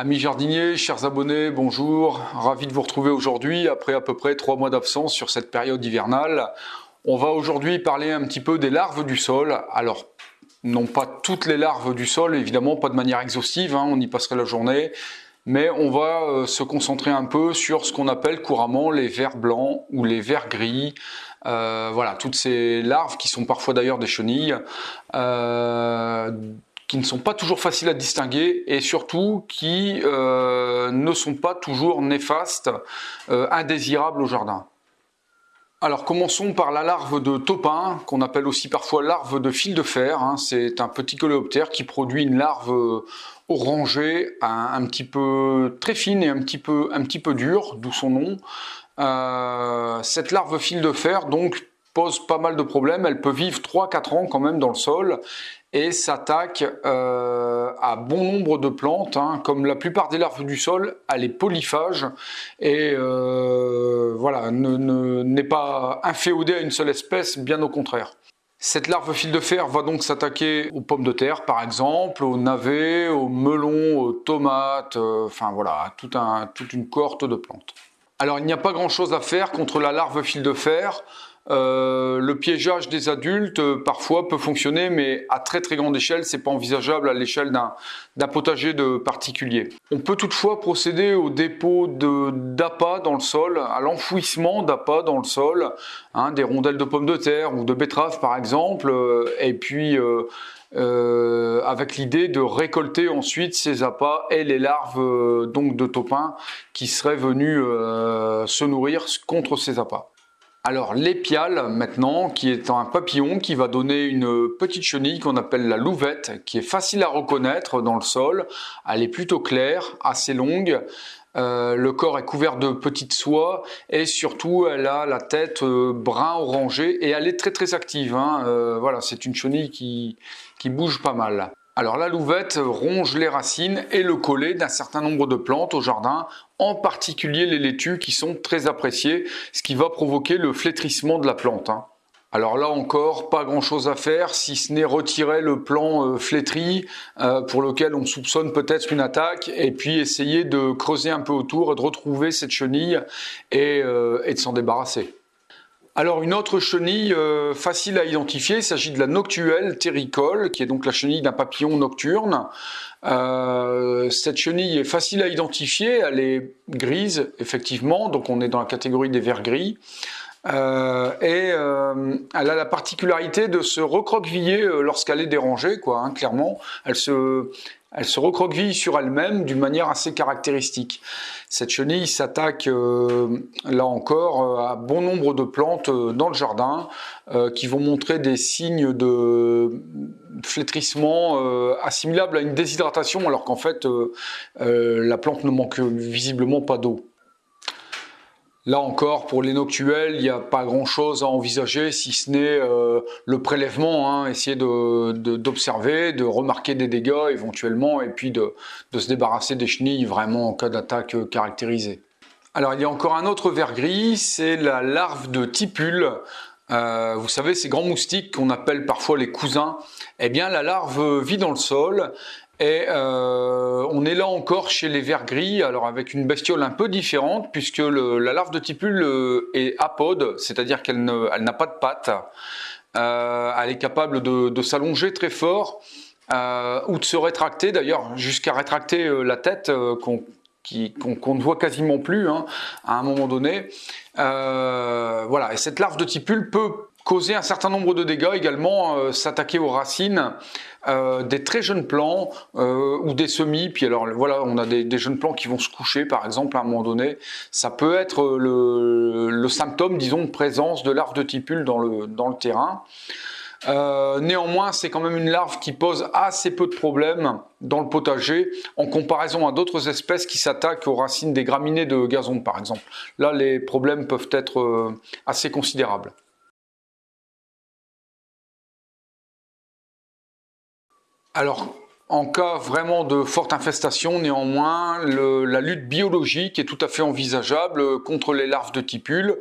Amis jardiniers, chers abonnés, bonjour. Ravi de vous retrouver aujourd'hui après à peu près trois mois d'absence sur cette période hivernale. On va aujourd'hui parler un petit peu des larves du sol. Alors, non pas toutes les larves du sol, évidemment, pas de manière exhaustive, hein, on y passerait la journée, mais on va euh, se concentrer un peu sur ce qu'on appelle couramment les vers blancs ou les vers gris. Euh, voilà, toutes ces larves qui sont parfois d'ailleurs des chenilles. Euh, qui ne sont pas toujours faciles à distinguer et surtout qui euh, ne sont pas toujours néfastes, euh, indésirables au jardin. Alors commençons par la larve de topin, qu'on appelle aussi parfois larve de fil de fer. Hein. C'est un petit coléoptère qui produit une larve euh, orangée, un, petit peu très fine et un petit peu, un petit peu dure, d'où son nom. cette larve fil de fer donc pose pas mal de problèmes. Elle peut vivre 3-4 ans quand même dans le sol et s'attaque euh, à bon nombre de plantes. Hein. Comme la plupart des larves du sol, elle est polyphage et euh, voilà, n'est pas inféodée à une seule espèce, bien au contraire. Cette larve fil de fer va donc s'attaquer aux pommes de terre par exemple, aux navets, aux melons, aux tomates, euh, enfin voilà, un, toute une cohorte de plantes. Alors il n'y a pas grand chose à faire contre la larve fil de fer. Euh, le piégeage des adultes euh, parfois peut fonctionner, mais à très très grande échelle, c'est pas envisageable à l'échelle d'un potager de particulier. On peut toutefois procéder au dépôt d'appât dans le sol, à l'enfouissement d'appât dans le sol, hein, des rondelles de pommes de terre ou de betteraves par exemple, euh, et puis avec l'idée de récolter ensuite ces appâts et les larves donc de topin qui seraient venues se nourrir contre ces appâts. Alors l'épiale maintenant, qui est un papillon qui va donner une petite chenille qu'on appelle la louvette, qui est facile à reconnaître dans le sol. Elle est plutôt claire, assez longue. Euh, le corps est couvert de petites soies et surtout elle a la tête euh, brun orangé et elle est très très active. Hein. Euh, voilà, c'est une chenille qui, qui bouge pas mal. Alors la louvette ronge les racines et le collet d'un certain nombre de plantes au jardin, en particulier les laitues qui sont très appréciées, ce qui va provoquer le flétrissement de la plante. Hein. Alors là encore, pas grand chose à faire, si ce n'est retirer le plan euh, flétri euh, pour lequel on soupçonne peut-être une attaque, et puis essayer de creuser un peu autour et de retrouver cette chenille et euh, de s'en débarrasser. Alors une autre chenille euh, facile à identifier, il s'agit de la noctuelle terricole, qui est donc la chenille d'un papillon nocturne. Euh, cette chenille est facile à identifier, elle est grise effectivement, donc on est dans la catégorie des vers gris. Euh, et elle a la particularité de se recroqueviller lorsqu'elle est dérangée, quoi, hein, clairement. Elle se, elle se recroqueville sur elle-même d'une manière assez caractéristique. Cette chenille s'attaque, euh, là encore, euh, à bon nombre de plantes euh, dans le jardin qui vont montrer des signes de flétrissement assimilables à une déshydratation alors qu'en fait la plante ne manque visiblement pas d'eau. Là encore, pour les noctuelles, il n'y a pas grand-chose à envisager, si ce n'est euh, le prélèvement, hein, essayer d'observer, de, remarquer des dégâts éventuellement, et puis de, se débarrasser des chenilles vraiment en cas d'attaque caractérisée. Alors il y a encore un autre ver gris, c'est la larve de tipule. Euh, vous savez, ces grands moustiques qu'on appelle parfois les cousins, eh bien la larve vit dans le sol et euh, on est là encore chez les vers gris, alors avec une bestiole un peu différente, puisque la larve de tipule euh, est apode, c'est-à-dire qu'elle n'a pas de pattes. Euh, elle est capable de, s'allonger très fort, ou de se rétracter d'ailleurs, jusqu'à rétracter la tête qu'on ne voit quasiment plus hein, à un moment donné. voilà, et cette larve de tipule peut causer un certain nombre de dégâts également, s'attaquer aux racines euh, des très jeunes plants euh, ou des semis. Puis alors voilà, on a des, jeunes plants qui vont se coucher par exemple à un moment donné. Ça peut être le, symptôme, disons, de présence de larves de tipule dans le, terrain. Euh, néanmoins, c'est quand même une larve qui pose assez peu de problèmes dans le potager en comparaison à d'autres espèces qui s'attaquent aux racines des graminées de gazon par exemple. Là, les problèmes peuvent être assez considérables. Alors, en cas vraiment de forte infestation, néanmoins, la lutte biologique est tout à fait envisageable contre les larves de tipules.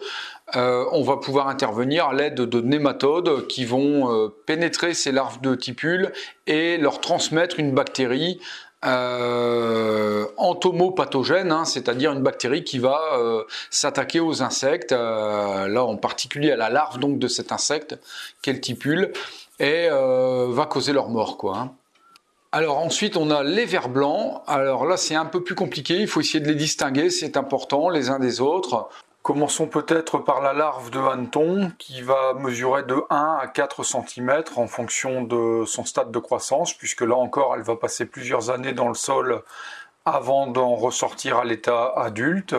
Euh, on va pouvoir intervenir à l'aide de nématodes qui vont euh, pénétrer ces larves de tipules et leur transmettre une bactérie euh, entomopathogène, hein, c'est-à-dire une bactérie qui va s'attaquer aux insectes, là en particulier à la larve donc de cet insecte qu'elle tipule, et va causer leur mort. Hein. Alors ensuite on a les vers blancs, alors là c'est un peu plus compliqué, il faut essayer de les distinguer, c'est important les uns des autres. Commençons peut-être par la larve de hanneton qui va mesurer de 1 à 4 cm en fonction de son stade de croissance, puisque là encore elle va passer plusieurs années dans le sol avant d'en ressortir à l'état adulte.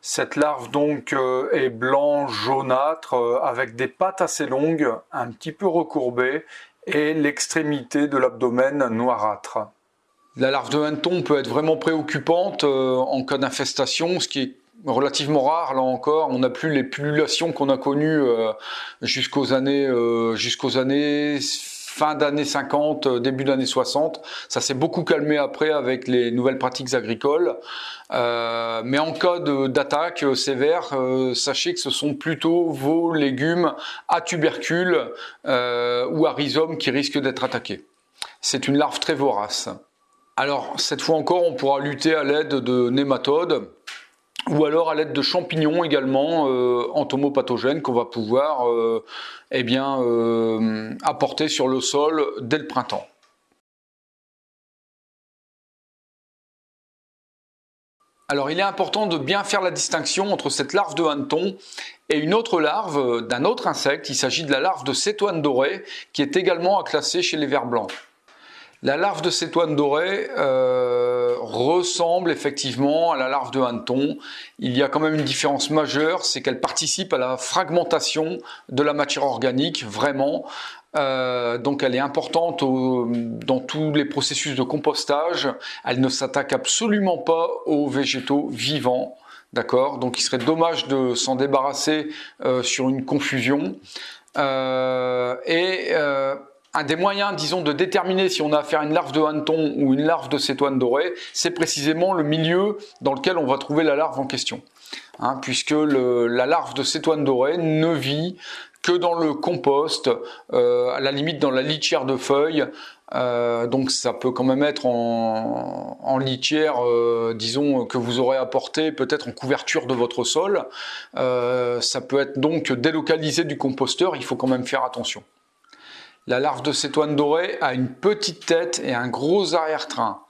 Cette larve donc euh, est blanc jaunâtre euh, avec des pattes assez longues, un petit peu recourbées et l'extrémité de l'abdomen noirâtre. La larve de hanneton peut être vraiment préoccupante euh, en cas d'infestation, ce qui est relativement rare là encore. On n'a plus les pullulations qu'on a connues euh, jusqu'aux années, euh, jusqu'aux années fin d'année 50, euh, début d'année 60. Ça s'est beaucoup calmé après avec les nouvelles pratiques agricoles. mais en cas d'attaque sévère, sachez que ce sont plutôt vos légumes à tubercules ou à rhizome qui risquent d'être attaqués. C'est une larve très vorace. Alors cette fois encore, on pourra lutter à l'aide de nématodes ou alors à l'aide de champignons également euh, entomopathogènes qu'on va pouvoir euh, eh euh, apporter sur le sol dès le printemps. Alors il est important de bien faire la distinction entre cette larve de hanneton et une autre larve d'un autre insecte. Il s'agit de la larve de cétoine dorée qui est également à classer chez les vers blancs. La larve de cétoine dorée euh, ressemble effectivement à la larve de hanneton. Il y a quand même une différence majeure, c'est qu'elle participe à la fragmentation de la matière organique, vraiment. Euh, donc elle est importante dans tous les processus de compostage. Elle ne s'attaque absolument pas aux végétaux vivants. D'accord? Donc il serait dommage de s'en débarrasser euh, sur une confusion. et un des moyens, disons, de déterminer si on a affaire à une larve de hanneton ou une larve de cétoine dorée, c'est précisément le milieu dans lequel on va trouver la larve en question. Hein, puisque la larve de cétoine dorée ne vit que dans le compost, euh, à la limite dans la litière de feuilles. Euh, donc ça peut quand même être en, litière, euh, disons, que vous aurez apporté peut-être en couverture de votre sol. ça peut être donc délocalisé du composteur, il faut quand même faire attention. La larve de cétoine dorée a une petite tête et un gros arrière-train.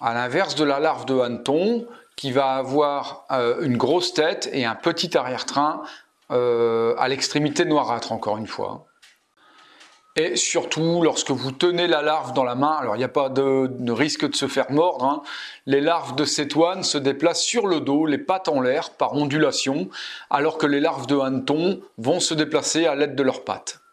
À l'inverse de la larve de hanneton, qui va avoir euh, une grosse tête et un petit arrière-train euh, à l'extrémité noirâtre, encore une fois. Et surtout, lorsque vous tenez la larve dans la main, alors il n'y a pas de, risque de se faire mordre, hein, les larves de cétoine se déplacent sur le dos, les pattes en l'air, par ondulation, alors que les larves de hanneton vont se déplacer à l'aide de leurs pattes.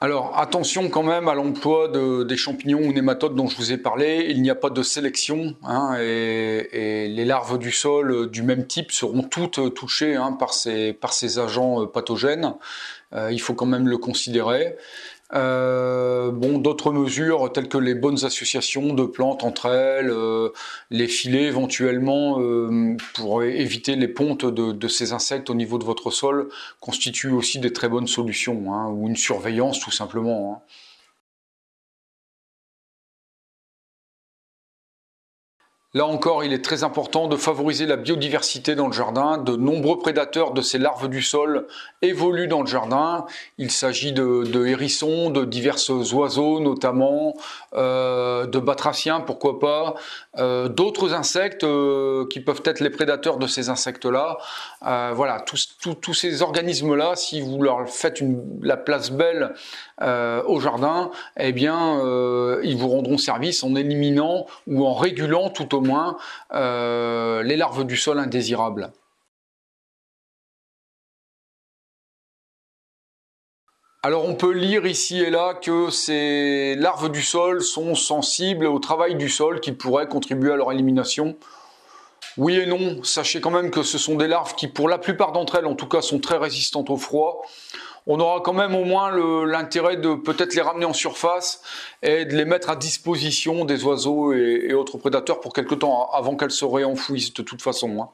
Alors attention quand même à l'emploi des champignons ou nématodes dont je vous ai parlé, il n'y a pas de sélection hein, et, les larves du sol euh, du même type seront toutes euh, touchées hein, par, ces, agents euh, pathogènes, il faut quand même le considérer. Euh, bon, d'autres mesures telles que les bonnes associations de plantes entre elles, euh, les filets éventuellement euh, pour éviter les pontes de, ces insectes au niveau de votre sol constituent aussi des très bonnes solutions, hein, ou une surveillance tout simplement. Hein. Là encore, il est très important de favoriser la biodiversité dans le jardin. De nombreux prédateurs de ces larves du sol évoluent dans le jardin. Il s'agit de, hérissons, de divers oiseaux notamment, euh, de batraciens, pourquoi pas, euh, d'autres insectes euh, qui peuvent être les prédateurs de ces insectes-là. voilà, tous, ces organismes-là, si vous leur faites la place belle au jardin, eh bien, ils vous rendront service en éliminant ou en régulant tout au moins euh, les larves du sol indésirables. Alors on peut lire ici et là que ces larves du sol sont sensibles au travail du sol qui pourrait contribuer à leur élimination. Oui et non, sachez quand même que ce sont des larves qui pour la plupart d'entre elles en tout cas sont très résistantes au froid on aura quand même au moins l'intérêt de peut-être les ramener en surface et de les mettre à disposition des oiseaux et, autres prédateurs pour quelque temps avant qu'elles se réenfouissent de toute façon. Hein.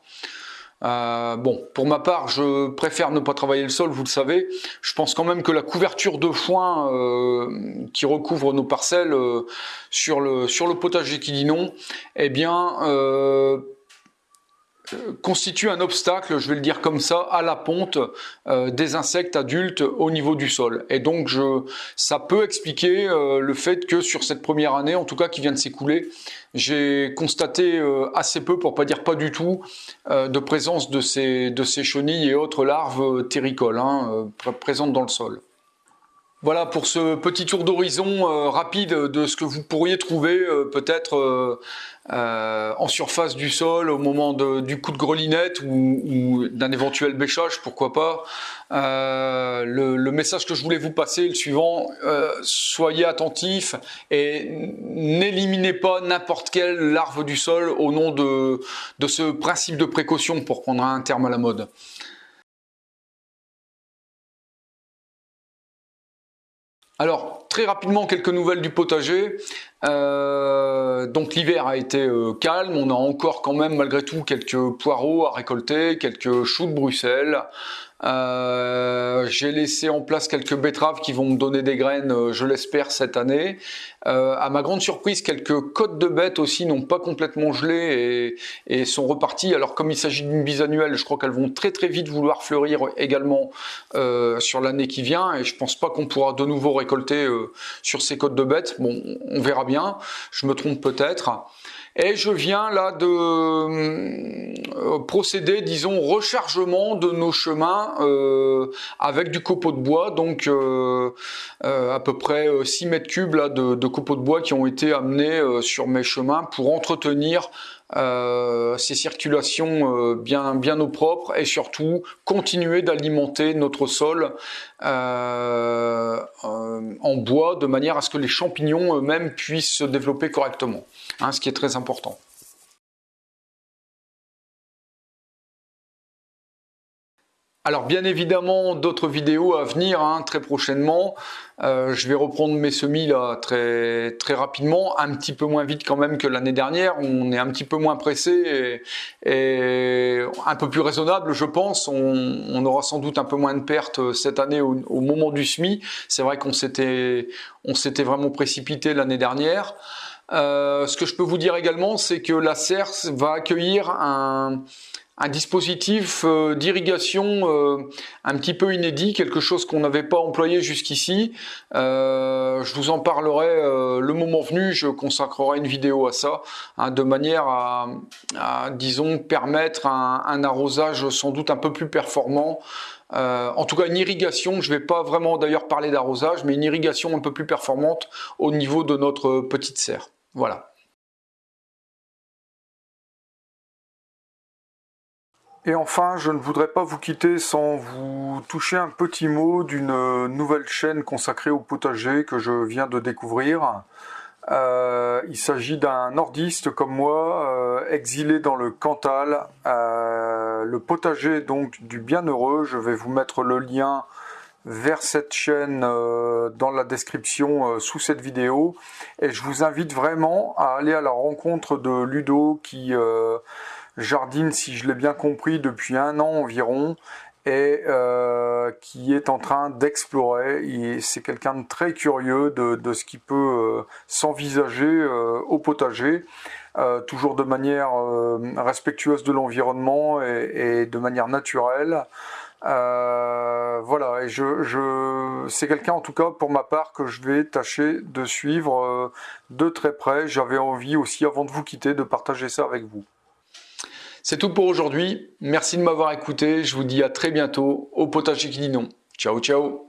Euh, bon, pour ma part, je préfère ne pas travailler le sol, vous le savez. Je pense quand même que la couverture de foin euh, qui recouvre nos parcelles euh, sur, le, sur le potager qui dit non, eh bien, constitue un obstacle, je vais le dire comme ça, à la ponte euh, des insectes adultes au niveau du sol. Et donc, ça peut expliquer euh, le fait que sur cette première année, en tout cas qui vient de s'écouler, j'ai constaté euh, assez peu, pour pas dire pas du tout, de présence de ces, de ces chenilles et autres larves terricoles hein, présentes dans le sol. Voilà pour ce petit tour d'horizon rapide de ce que vous pourriez trouver peut-être euh, en surface du sol au moment du coup de grelinette ou, d'un éventuel bêchage, pourquoi pas. Euh, le, message que je voulais vous passer, le suivant, euh, soyez attentifs et n'éliminez pas n'importe quelle larve du sol au nom de ce principe de précaution pour prendre un terme à la mode. Alors, très rapidement, quelques nouvelles du potager. Euh, donc l'hiver a été euh, calme, on a encore quand même malgré tout quelques poireaux à récolter, quelques choux de Bruxelles, euh, j'ai laissé en place quelques betteraves qui vont me donner des graines, euh, je l'espère, cette année. Euh, à ma grande surprise, quelques côtes de bêtes aussi n'ont pas complètement gelé et, sont reparties. Alors comme il s'agit d'une bisannuelle, je crois qu'elles vont très très vite vouloir fleurir également sur l'année qui vient et je pense pas qu'on pourra de nouveau récolter sur ces côtes de bêtes. Bon, on verra bien, je me trompe peut-être. Et je viens là de euh, procéder, disons, rechargement de nos chemins euh, avec du copeau de bois, donc euh, à peu près 6 mètres cubes là, de, de copeaux de bois qui ont été amenés sur mes chemins pour entretenir ces circulations bien, bien au propre et surtout continuer d'alimenter notre sol en bois de manière à ce que les champignons eux-mêmes puissent se développer correctement. Hein, ce qui est très important. Alors bien évidemment d'autres vidéos à venir hein, très prochainement. Euh, je vais reprendre mes semis très très rapidement, un petit peu moins vite quand même que l'année dernière. On est un petit peu moins pressé et, un peu plus raisonnable, je pense. On, aura sans doute un peu moins de pertes cette année au, moment du semis. C'est vrai qu'on s'était s'était vraiment précipité l'année dernière. Euh, ce que je peux vous dire également, c'est que la CERS va accueillir un, dispositif euh, d'irrigation euh, un petit peu inédit, quelque chose qu'on n'avait pas employé jusqu'ici. je vous en parlerai le moment venu, je consacrerai une vidéo à ça, hein, de manière à, disons, permettre un, arrosage sans doute un peu plus performant. En tout cas, une irrigation, je ne vais pas vraiment d'ailleurs parler d'arrosage, mais une irrigation un peu plus performante au niveau de notre petite serre. Voilà. Et enfin, je ne voudrais pas vous quitter sans vous toucher un petit mot d'une nouvelle chaîne consacrée au potager que je viens de découvrir. Euh, il s'agit d'un nordiste comme moi, euh, exilé dans le Cantal, euh, le potager donc du bienheureux. Je vais vous mettre le lien vers cette chaîne euh, dans la description euh, sous cette vidéo et je vous invite vraiment à aller à la rencontre de Ludo qui euh, jardine si je l'ai bien compris depuis un an environ et qui est en train d'explorer. C'est quelqu'un de très curieux de, ce qui peut s'envisager au potager, toujours de manière respectueuse de l'environnement et, de manière naturelle. Euh, voilà, et je, je c'est quelqu'un en tout cas pour ma part que je vais tâcher de suivre euh, de très près. J'avais envie aussi avant de vous quitter de partager ça avec vous. C'est tout pour aujourd'hui. Merci de m'avoir écouté. Je vous dis à très bientôt au potager qui dit non. Ciao ciao